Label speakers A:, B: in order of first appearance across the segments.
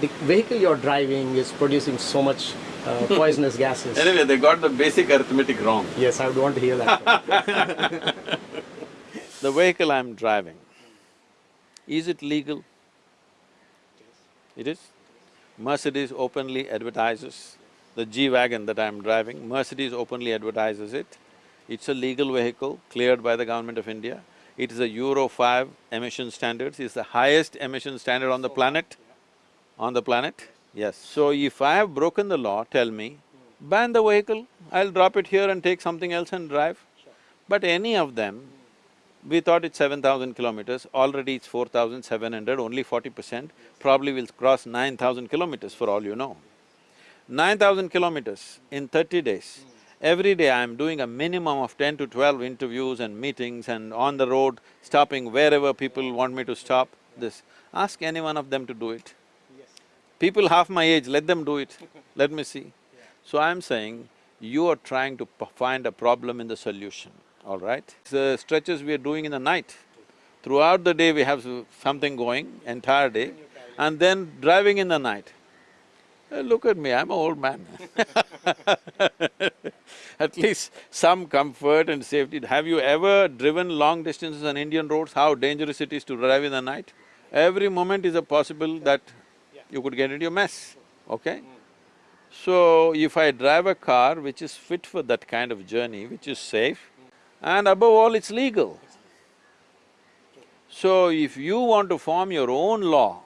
A: the vehicle you're driving is producing so much uh, poisonous gases.
B: Anyway, they got the basic arithmetic wrong.
A: Yes, I would want to hear that.
B: The vehicle I'm driving, is it legal? It is. Mercedes openly advertises, the G-Wagon that I'm driving, Mercedes openly advertises it. It's a legal vehicle cleared by the government of India. It is a Euro five emission standards, it's the highest emission standard on the planet. On the planet, yes. So if I have broken the law, tell me, ban the vehicle, I'll drop it here and take something else and drive. But any of them, we thought it's seven thousand kilometers, already it's four thousand seven hundred, only forty percent, probably will cross nine thousand kilometers for all you know. Nine thousand kilometers in thirty days. Hmm. Every day I'm doing a minimum of ten to twelve interviews and meetings and on the road, stopping wherever people want me to stop, this. Ask any one of them to do it. People half my age, let them do it, let me see. So I'm saying, you are trying to p- find a problem in the solution, all right? The stretches we are doing in the night, throughout the day we have something going, entire day, and then driving in the night. Uh, look at me, I'm an old man At least some comfort and safety. Have you ever driven long distances on Indian roads, how dangerous it is to drive in the night? Every moment is a possible that you could get into a mess, okay? So, if I drive a car which is fit for that kind of journey, which is safe, and above all, it's legal. So, if you want to form your own law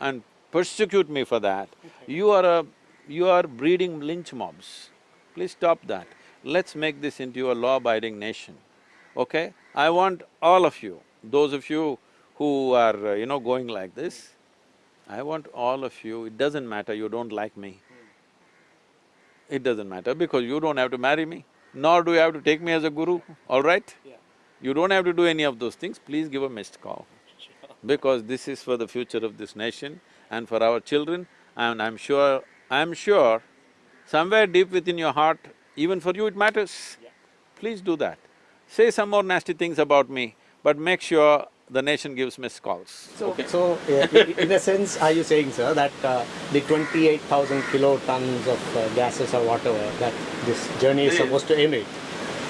B: and persecute me for that, you are a… you are breeding lynch mobs. Please stop that. Let's make this into a law-abiding nation, okay? I want all of you, those of you who are, uh, you know, going like this, I want all of you, it doesn't matter, you don't like me. It doesn't matter because you don't have to marry me, nor do you have to take me as a guru, all right? You don't have to do any of those things, please give a missed call. Because this is for the future of this nation and for our children and I'm sure… I'm sure somewhere deep within your heart, even for you it matters. Please do that. Say some more nasty things about me, but make sure the nation gives missed calls,
A: So,
B: okay?
A: so uh, in a sense, are you saying, sir, that uh, the twenty-eight thousand kilotons of uh, gases or whatever that this journey is supposed to emit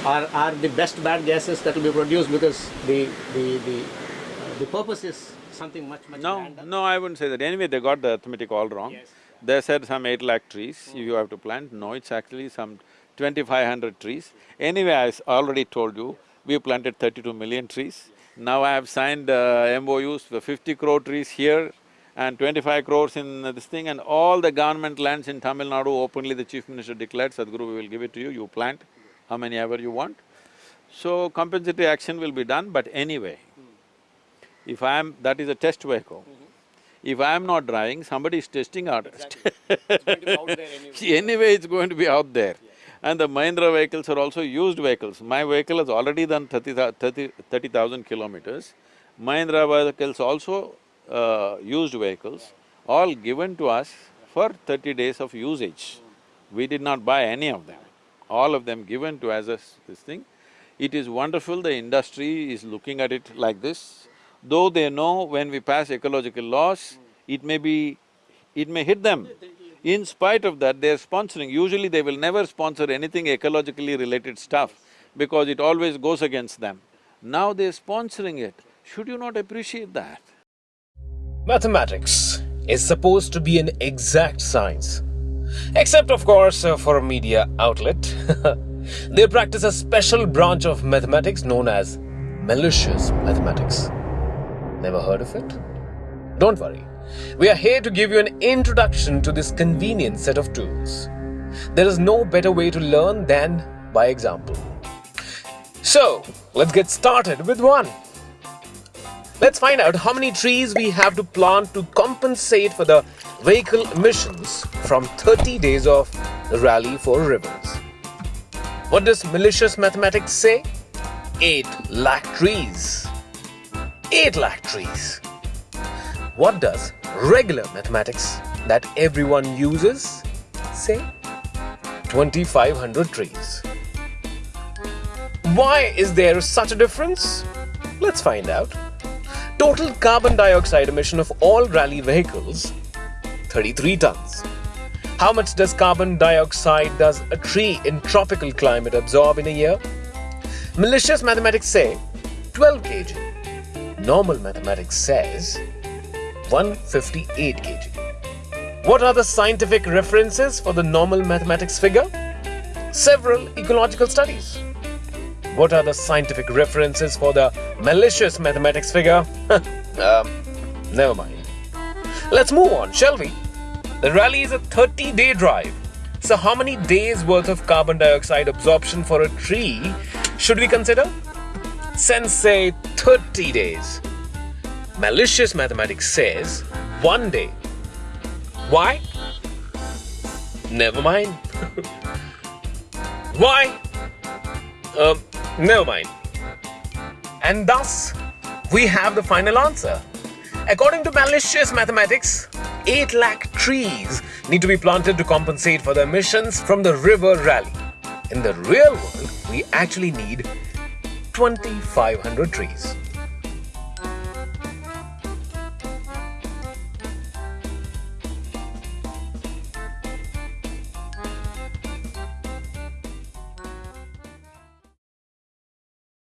A: are, are the best bad gases that will be produced because the, the, the, uh, the purpose is something much, much
B: No,
A: grander?
B: no, I wouldn't say that. Anyway, they got the arithmetic all wrong.
A: Yes.
B: They said some eight lakh trees you have to plant. No, it's actually some twenty-five hundred trees. Anyway, I already told you, we planted thirty-two million trees. Now I have signed uh, MOUs for fifty crore trees here and twenty-five crores in this thing and all the government lands in Tamil Nadu openly the chief minister declared, Sadhguru, we will give it to you, you plant how many ever you want. So compensatory action will be done, but anyway, if I am… that is a test vehicle. If I am not driving, somebody is testing out. Anyway, it's going to be out there. And the Mahindra vehicles are also used vehicles. My vehicle has already done 30,000 30 30,000 kilometers. Mahindra vehicles also uh, used vehicles, all given to us for thirty days of usage. We did not buy any of them, all of them given to us as this thing. It is wonderful, the industry is looking at it like this. Though they know when we pass ecological laws, it may be… it may hit them. In spite of that, they're sponsoring. Usually they will never sponsor anything ecologically related stuff because it always goes against them. Now they're sponsoring it. Should you not appreciate that?
C: Mathematics is supposed to be an exact science. Except, of course, for a media outlet. they practice a special branch of mathematics known as malicious mathematics. Never heard of it? Don't worry. We are here to give you an introduction to this convenient set of tools. There is no better way to learn than by example. So, let's get started with one. Let's find out how many trees we have to plant to compensate for the vehicle emissions from 30 days of Rally for Rivers. What does malicious mathematics say? 8 lakh trees. 8 lakh trees. What does regular mathematics that everyone uses say? 2500 trees. Why is there such a difference? Let's find out. Total carbon dioxide emission of all rally vehicles 33 tons. How much does carbon dioxide does a tree in tropical climate absorb in a year? Malicious mathematics say 12 kg. Normal mathematics says 158 kg. What are the scientific references for the normal mathematics figure? Several ecological studies. What are the scientific references for the malicious mathematics figure? um, never mind. Let's move on, shall we? The rally is a 30 day drive. So, how many days worth of carbon dioxide absorption for a tree should we consider? Sensei 30 days. Malicious mathematics says one day. Why? Never mind. Why? Um, never mind. And thus, we have the final answer. According to malicious mathematics, 8 lakh trees need to be planted to compensate for the emissions from the river rally. In the real world, we actually need 2500 trees.